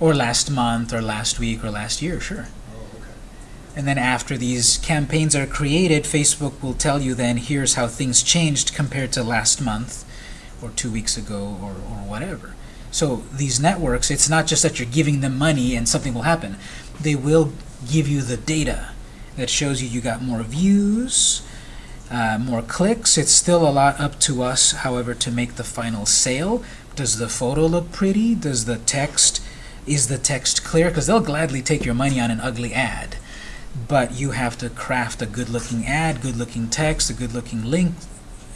Or last month, or last week, or last year, sure. Oh, okay. And then after these campaigns are created, Facebook will tell you then, here's how things changed compared to last month, or two weeks ago, or, or whatever. So these networks, it's not just that you're giving them money and something will happen. They will give you the data that shows you you got more views, uh, more clicks. It's still a lot up to us, however, to make the final sale. Does the photo look pretty? Does the text, is the text clear? Because they'll gladly take your money on an ugly ad but you have to craft a good-looking ad, good-looking text, a good-looking link,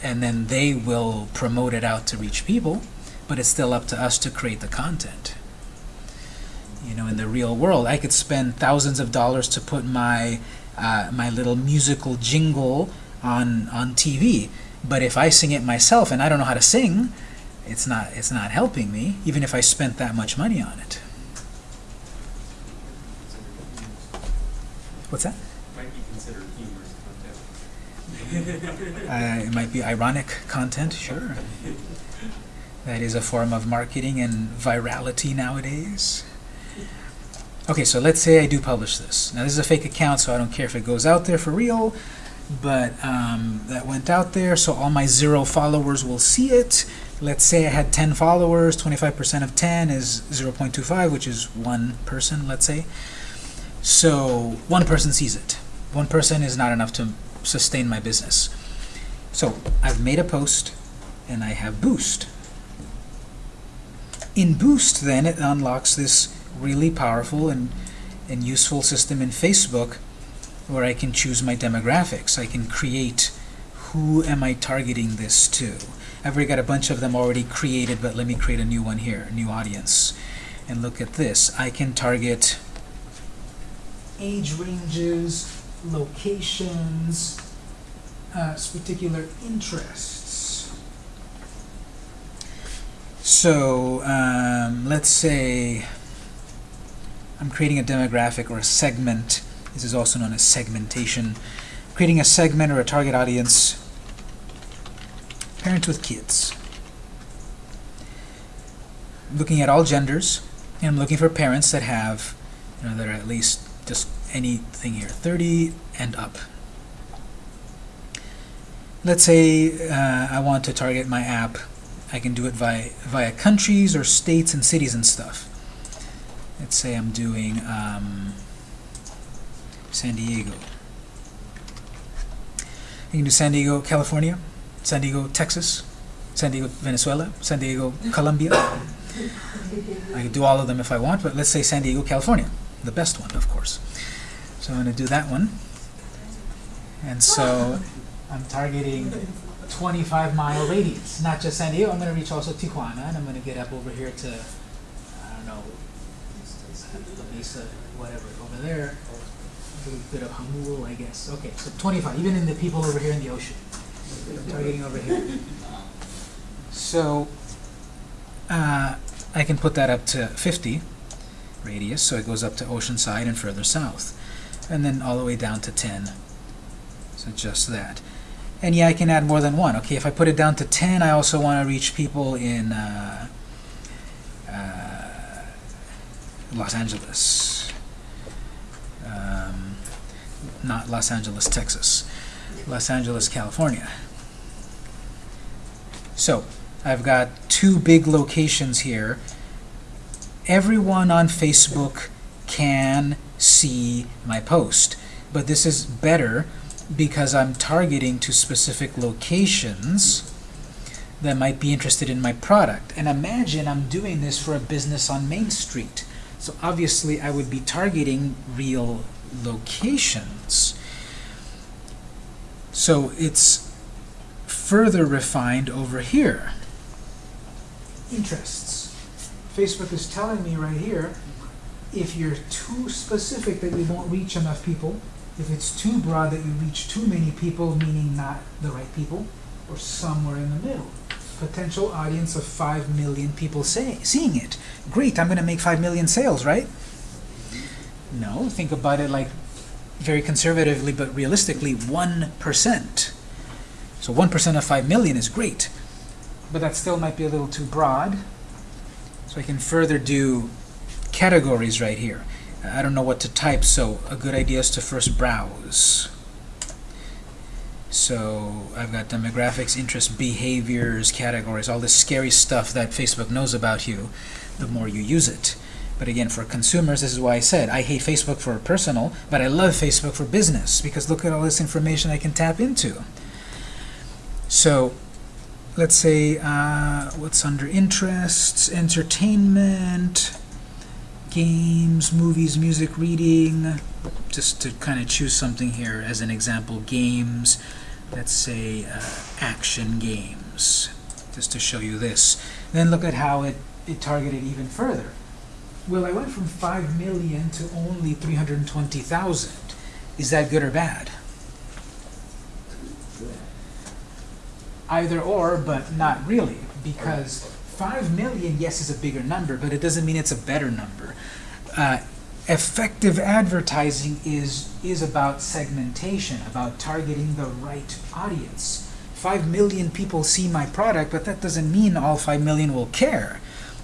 and then they will promote it out to reach people, but it's still up to us to create the content. You know, in the real world, I could spend thousands of dollars to put my uh, my little musical jingle on on TV, but if I sing it myself and I don't know how to sing, it's not it's not helping me, even if I spent that much money on it. What's that? Might be considered humorous content. Uh, it might be ironic content, sure. That is a form of marketing and virality nowadays. Okay, so let's say I do publish this. Now this is a fake account, so I don't care if it goes out there for real, but um, that went out there, so all my zero followers will see it. Let's say I had 10 followers, 25% of 10 is 0.25, which is one person, let's say. So one person sees it. One person is not enough to sustain my business. So I've made a post and I have Boost. In Boost, then, it unlocks this really powerful and, and useful system in Facebook where I can choose my demographics. I can create who am I targeting this to. I've already got a bunch of them already created, but let me create a new one here, new audience. And look at this. I can target age ranges, locations, uh, particular interests. So um, let's say I'm creating a demographic or a segment. This is also known as segmentation. Creating a segment or a target audience, parents with kids. Looking at all genders, and I'm looking for parents that have, you know, that are at least just anything here, 30 and up. Let's say uh, I want to target my app. I can do it via, via countries or states and cities and stuff. Let's say I'm doing um, San Diego. You can do San Diego, California, San Diego, Texas, San Diego, Venezuela, San Diego, Colombia. I can do all of them if I want, but let's say San Diego, California, the best one, of course. So I'm going to do that one. And so I'm targeting 25 mile radius, not just San Diego. I'm going to reach also Tijuana, and I'm going to get up over here to, I don't know, La Mesa, whatever, over there. A little bit of Jamul, I guess. Okay, so 25, even in the people over here in the ocean. Targeting over here. So uh, I can put that up to 50 radius, so it goes up to Oceanside and further south. And then all the way down to 10. So just that. And yeah, I can add more than one. Okay, if I put it down to 10, I also want to reach people in uh, uh, Los Angeles. Um, not Los Angeles, Texas. Los Angeles, California. So, I've got two big locations here. Everyone on Facebook can see my post, but this is better because I'm targeting to specific locations that might be interested in my product. And imagine I'm doing this for a business on Main Street. So obviously I would be targeting real locations. So it's further refined over here. Interests. Facebook is telling me right here, if you're too specific that you won't reach enough people, if it's too broad that you reach too many people, meaning not the right people, or somewhere in the middle. Potential audience of 5 million people say, seeing it. Great, I'm going to make 5 million sales, right? No, think about it like very conservatively but realistically 1%. So 1% of 5 million is great, but that still might be a little too broad. So I can further do categories right here. I don't know what to type, so a good idea is to first browse. So I've got demographics, interests, behaviors, categories, all this scary stuff that Facebook knows about you, the more you use it. But again, for consumers, this is why I said I hate Facebook for personal, but I love Facebook for business, because look at all this information I can tap into. So let's say, uh, what's under interests, entertainment, games, movies, music, reading, just to kind of choose something here as an example, games, let's say uh, action games, just to show you this. Then look at how it, it targeted even further. Well, I went from 5 million to only 320,000. Is that good or bad? Either or, but not really, because 5 million, yes, is a bigger number, but it doesn't mean it's a better number. Uh, effective advertising is, is about segmentation, about targeting the right audience. 5 million people see my product, but that doesn't mean all 5 million will care.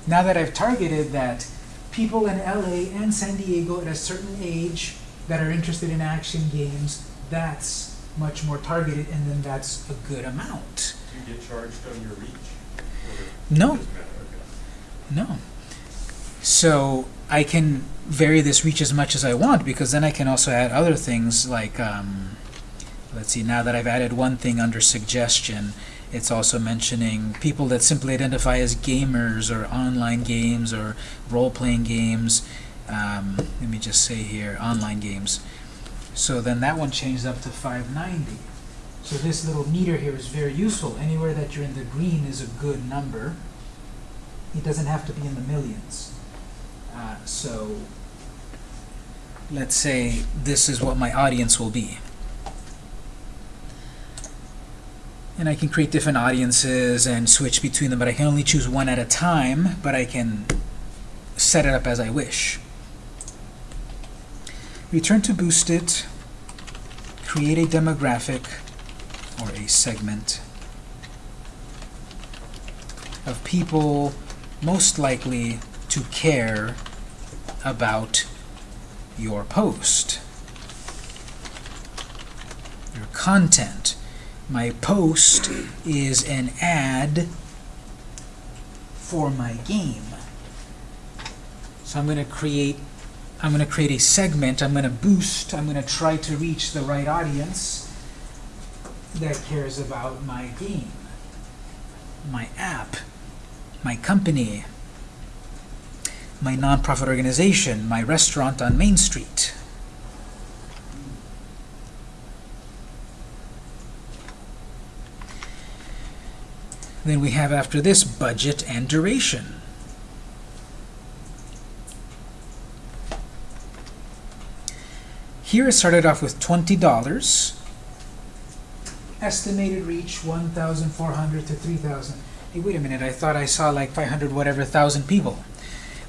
Now that I've targeted that people in LA and San Diego at a certain age that are interested in action games, that's much more targeted, and then that's a good amount. Do you get charged on your reach? No. No. So I can vary this reach as much as I want because then I can also add other things like, um, let's see, now that I've added one thing under suggestion, it's also mentioning people that simply identify as gamers or online games or role-playing games. Um, let me just say here, online games. So then that one changed up to 590. So this little meter here is very useful. Anywhere that you're in the green is a good number. It doesn't have to be in the millions. Uh, so let's say this is what my audience will be. And I can create different audiences and switch between them, but I can only choose one at a time, but I can set it up as I wish. Return to Boostit, create a demographic or a segment of people most likely to care about your post. Your content. My post is an ad for my game. So I'm going to create I'm going to create a segment, I'm going to boost, I'm going to try to reach the right audience that cares about my game, my app, my company, my nonprofit organization, my restaurant on Main Street. Then we have after this budget and duration. Here it started off with $20. Estimated reach 1,400 to 3,000. Hey, wait a minute, I thought I saw like 500 whatever thousand people.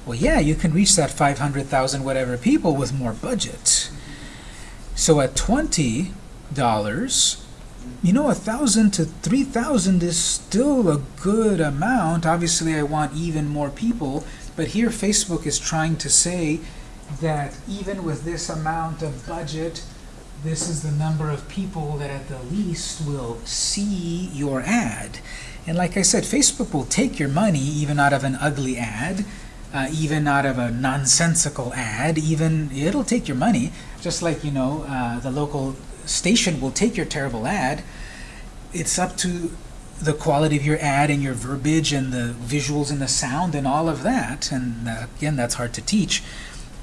Well, yeah, you can reach that 500,000 whatever people with more budget. So at $20, you know, a thousand to three thousand is still a good amount. Obviously, I want even more people, but here Facebook is trying to say that even with this amount of budget, this is the number of people that at the least will see your ad. And like I said, Facebook will take your money even out of an ugly ad, uh, even out of a nonsensical ad, even it'll take your money, just like, you know, uh, the local station will take your terrible ad. It's up to the quality of your ad and your verbiage and the visuals and the sound and all of that. And uh, again, that's hard to teach.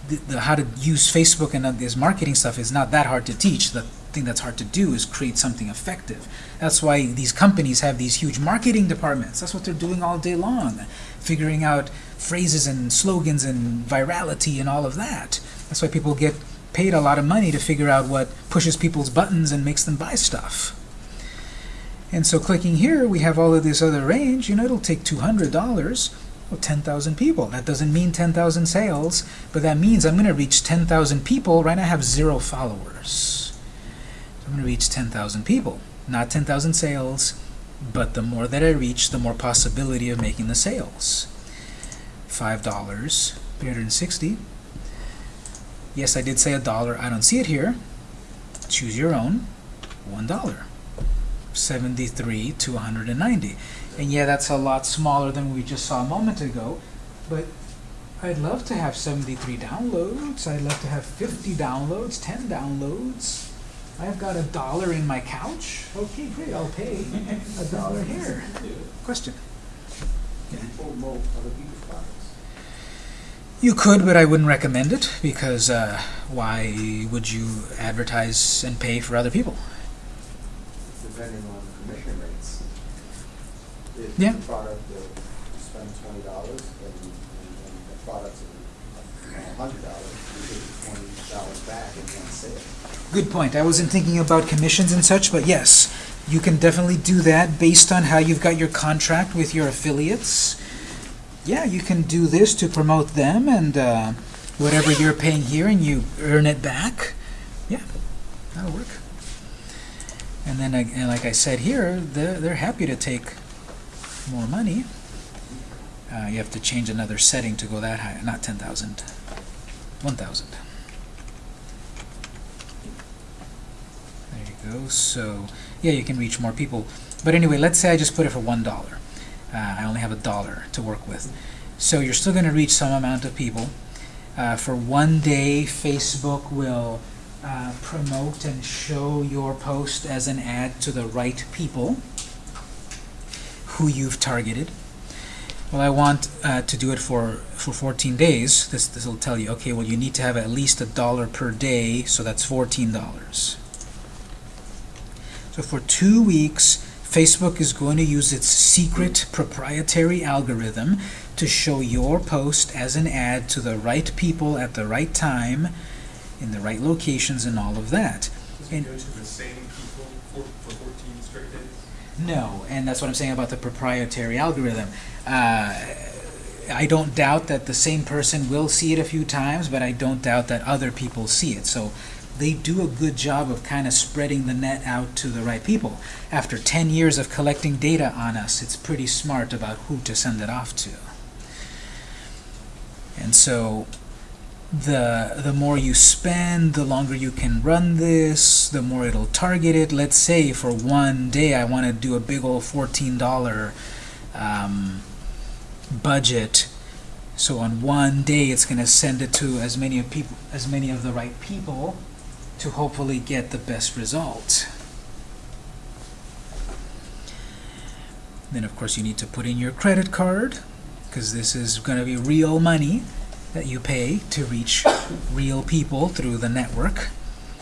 The, the, how to use Facebook and this marketing stuff is not that hard to teach. The thing that's hard to do is create something effective. That's why these companies have these huge marketing departments. That's what they're doing all day long, figuring out phrases and slogans and virality and all of that. That's why people get paid a lot of money to figure out what pushes people's buttons and makes them buy stuff. And so clicking here, we have all of this other range. You know, it'll take $200. Well, 10,000 people. That doesn't mean 10,000 sales, but that means I'm going to reach 10,000 people. Right now I have zero followers. So I'm going to reach 10,000 people. Not 10,000 sales, but the more that I reach, the more possibility of making the sales. $5, 360. Yes, I did say a dollar. I don't see it here. Choose your own. One dollar. 73 to 190. And yeah, that's a lot smaller than we just saw a moment ago. But I'd love to have 73 downloads. I'd love to have 50 downloads, 10 downloads. I've got a dollar in my couch. Okay, great. I'll pay a dollar here. Question? You could, but I wouldn't recommend it because uh, why would you advertise and pay for other people? depending on. If Yeah. the product, uh, you spend twenty dollars and, and, the product's a hundred dollars, you get twenty dollars back in one sale. Good point. I wasn't thinking about commissions and such, but yes, you can definitely do that based on how you've got your contract with your affiliates. Yeah, you can do this to promote them and uh, whatever you're paying here and you earn it back. Yeah, that'll work. And then, and like I said here, they're, they're happy to take more money. Uh, you have to change another setting to go that high, not 10,000, 1,000. There you go. So, yeah, you can reach more people. But anyway, let's say I just put it for one dollar. Uh, I only have a dollar to work with. So you're still going to reach some amount of people. Uh, for one day, Facebook will uh, promote and show your post as an ad to the right people who you've targeted. Well, I want uh, to do it for, for 14 days. This this will tell you, okay, well, you need to have at least a dollar per day, so that's $14. So for two weeks, Facebook is going to use its secret proprietary algorithm to show your post as an ad to the right people at the right time, in the right locations, and all of that. And- go to the same people for, for fourteen straight days? No, and that's what I'm saying about the proprietary algorithm. Uh, I don't doubt that the same person will see it a few times, but I don't doubt that other people see it. So they do a good job of kind of spreading the net out to the right people. After 10 years of collecting data on us, it's pretty smart about who to send it off to. And so the the more you spend, the longer you can run this, the more it'll target it. Let's say for one day I want to do a big old $14 um, budget. So on one day it's going to send it to as many of people as many of the right people to hopefully get the best result. Then, of course, you need to put in your credit card, because this is going to be real money that you pay to reach real people through the network.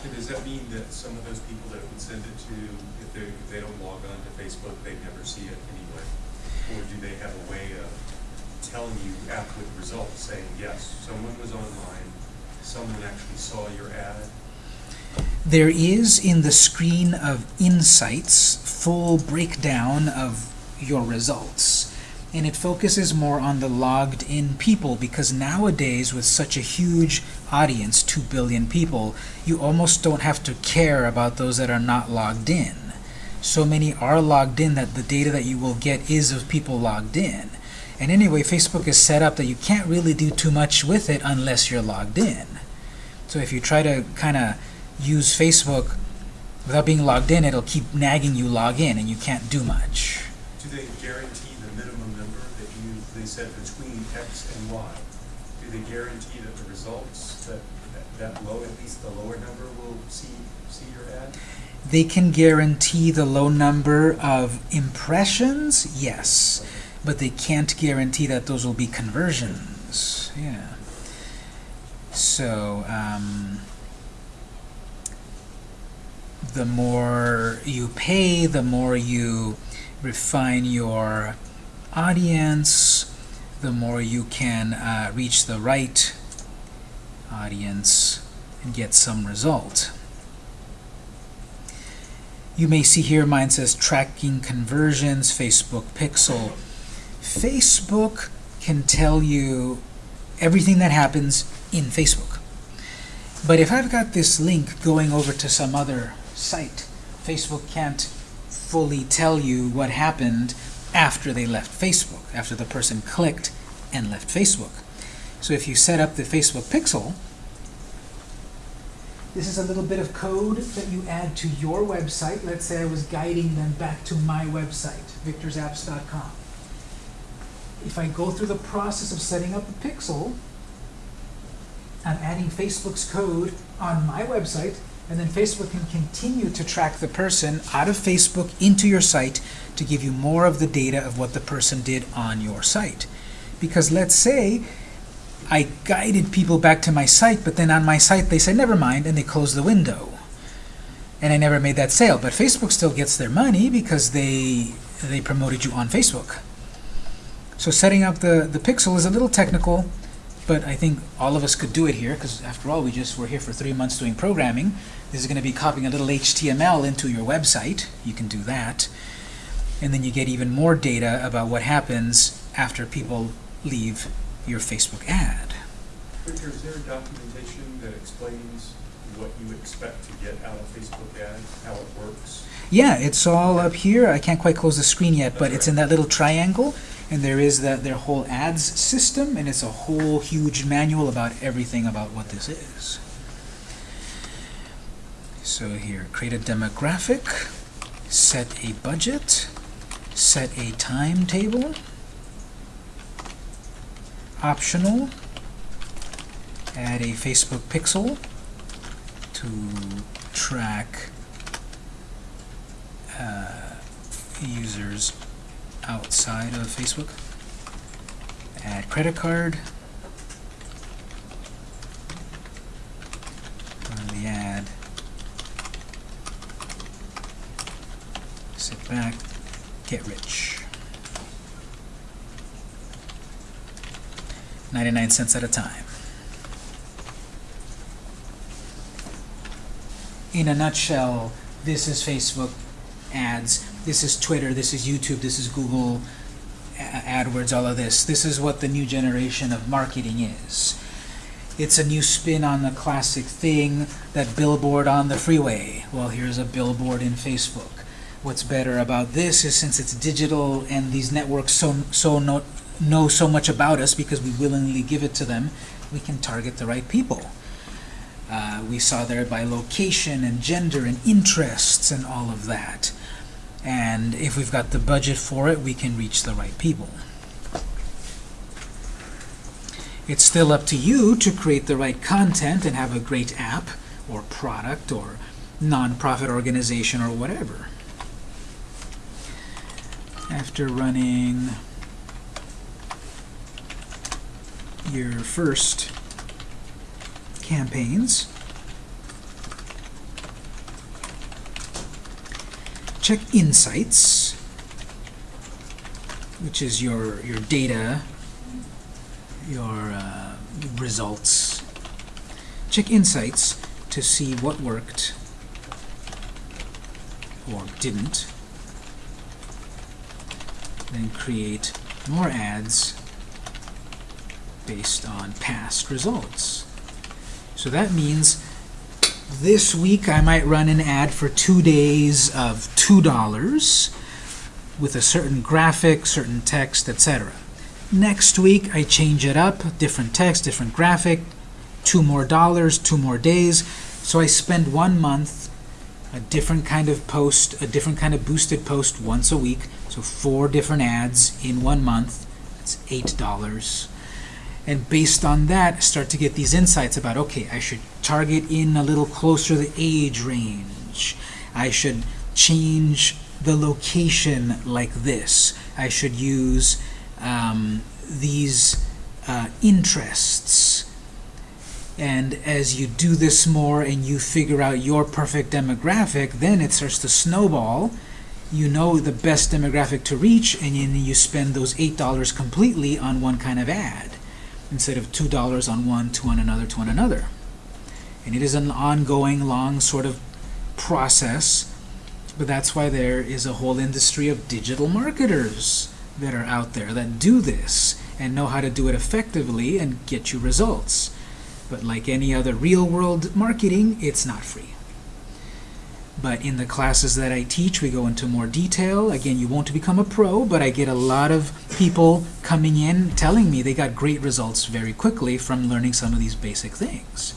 And does that mean that some of those people that would send it to, if they, if they don't log on to Facebook, they never see it anyway? Or do they have a way of telling you after the results, saying, yes, someone was online, someone actually saw your ad? There is in the screen of Insights full breakdown of your results. And it focuses more on the logged in people because nowadays, with such a huge audience, 2 billion people, you almost don't have to care about those that are not logged in. So many are logged in that the data that you will get is of people logged in. And anyway, Facebook is set up that you can't really do too much with it unless you're logged in. So if you try to kind of use Facebook without being logged in, it'll keep nagging you log in and you can't do much. Do they guarantee the minimum number that you, they said between X and Y? Do they guarantee that the results, that, that- low, at least the lower number will see, see your ad? They can guarantee the low number of impressions, yes, but they can't guarantee that those will be conversions. Yeah. So, um, the more you pay, the more you refine your audience, the more you can uh, reach the right audience and get some result. You may see here mine says tracking conversions, Facebook Pixel. Facebook can tell you everything that happens in Facebook. But if I've got this link going over to some other site, Facebook can't fully tell you what happened after they left Facebook, after the person clicked and left Facebook. So if you set up the Facebook Pixel, this is a little bit of code that you add to your website. Let's say I was guiding them back to my website, victorsapps.com. If I go through the process of setting up a pixel, I'm adding Facebook's code on my website, and then Facebook can continue to track the person out of Facebook into your site to give you more of the data of what the person did on your site. Because let's say I guided people back to my site, but then on my site they said, never mind, and they closed the window. And I never made that sale. But Facebook still gets their money because they, they promoted you on Facebook. So setting up the, the pixel is a little technical, but I think all of us could do it here, because after all, we just were here for three months doing programming. This is going to be copying a little HTML into your website. You can do that. And then you get even more data about what happens after people leave your Facebook ad. Victor, is there documentation that explains what you expect to get out of Facebook ads, how it works? Yeah, it's all up here. I can't quite close the screen yet, but it's in that little triangle, and there is that their whole ads system, and it's a whole huge manual about everything about what this is. So here, create a demographic, set a budget, set a timetable, optional, add a Facebook pixel to track uh, users outside of Facebook. Add credit card. Run the ad. Sit back. Get rich. 99 cents at a time. In a nutshell, this is Facebook ads. This is Twitter, this is YouTube, this is Google uh, AdWords, all of this. This is what the new generation of marketing is. It's a new spin on the classic thing, that billboard on the freeway. Well, here's a billboard in Facebook. What's better about this is since it's digital and these networks so, so know, know so much about us because we willingly give it to them, we can target the right people. Uh, we saw there by location and gender and interests and all of that. And if we've got the budget for it, we can reach the right people. It's still up to you to create the right content and have a great app or product or nonprofit organization or whatever. After running your first campaigns, check insights, which is your your data, your uh, results. Check insights to see what worked or didn't. Then create more ads based on past results. So that means this week I might run an ad for two days of $2 with a certain graphic, certain text, etc. Next week I change it up, different text, different graphic, two more dollars, two more days. So I spend one month, a different kind of post, a different kind of boosted post once a week. So four different ads in one month. That's $8 and based on that start to get these insights about okay I should target in a little closer the age range I should change the location like this I should use um, these uh, interests and as you do this more and you figure out your perfect demographic then it starts to snowball you know the best demographic to reach and then you spend those eight dollars completely on one kind of ad instead of two dollars on one, two on another, two on another. And it is an ongoing, long sort of process, but that's why there is a whole industry of digital marketers that are out there that do this and know how to do it effectively and get you results. But like any other real-world marketing, it's not free. But in the classes that I teach, we go into more detail. Again, you won't become a pro, but I get a lot of people coming in telling me they got great results very quickly from learning some of these basic things.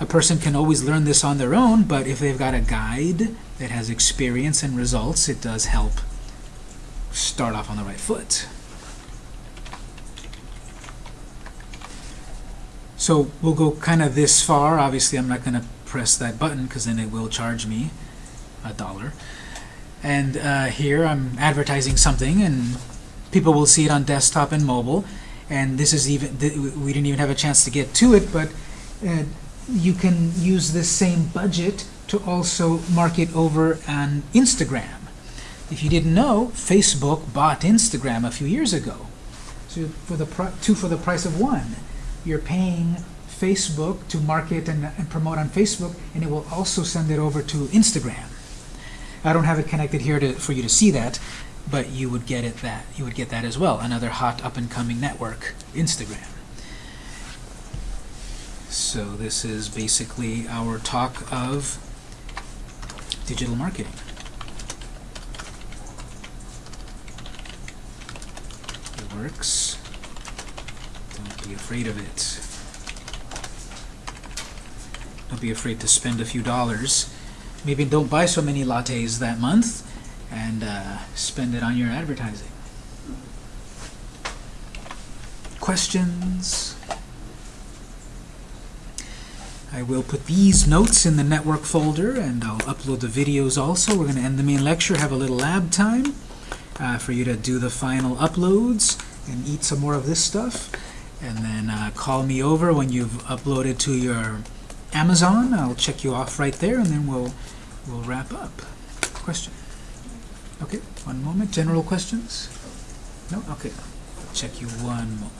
A person can always learn this on their own, but if they've got a guide that has experience and results, it does help start off on the right foot. So we'll go kind of this far. Obviously, I'm not going to press that button because then it will charge me a dollar. And uh, here I'm advertising something and people will see it on desktop and mobile. And this is even, th we didn't even have a chance to get to it, but uh, you can use this same budget to also market over on Instagram. If you didn't know, Facebook bought Instagram a few years ago. So for the two for the price of one, you're paying Facebook to market and, and promote on Facebook, and it will also send it over to Instagram. I don't have it connected here to, for you to see that, but you would get it that you would get that as well. Another hot up and coming network, Instagram. So this is basically our talk of digital marketing. It works. Be afraid of it. Don't be afraid to spend a few dollars. Maybe don't buy so many lattes that month and uh, spend it on your advertising. Questions? I will put these notes in the network folder and I'll upload the videos also. We're going to end the main lecture, have a little lab time uh, for you to do the final uploads and eat some more of this stuff. And then uh, call me over when you've uploaded to your Amazon. I'll check you off right there, and then we'll we'll wrap up. Question? Okay, one moment. General questions? No? Okay. Check you one moment.